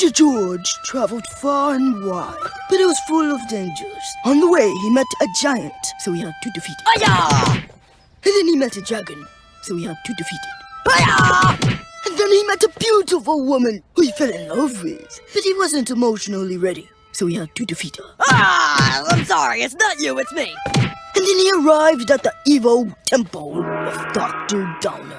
Ranger George traveled far and wide, but it was full of dangers. On the way, he met a giant, so he had to defeat it. Aya! And then he met a dragon, so he had to defeat it. Aya! And then he met a beautiful woman who he fell in love with, but he wasn't emotionally ready, so he had to defeat her. Ah! I'm sorry, it's not you, it's me. And then he arrived at the evil temple of Dr. Downer.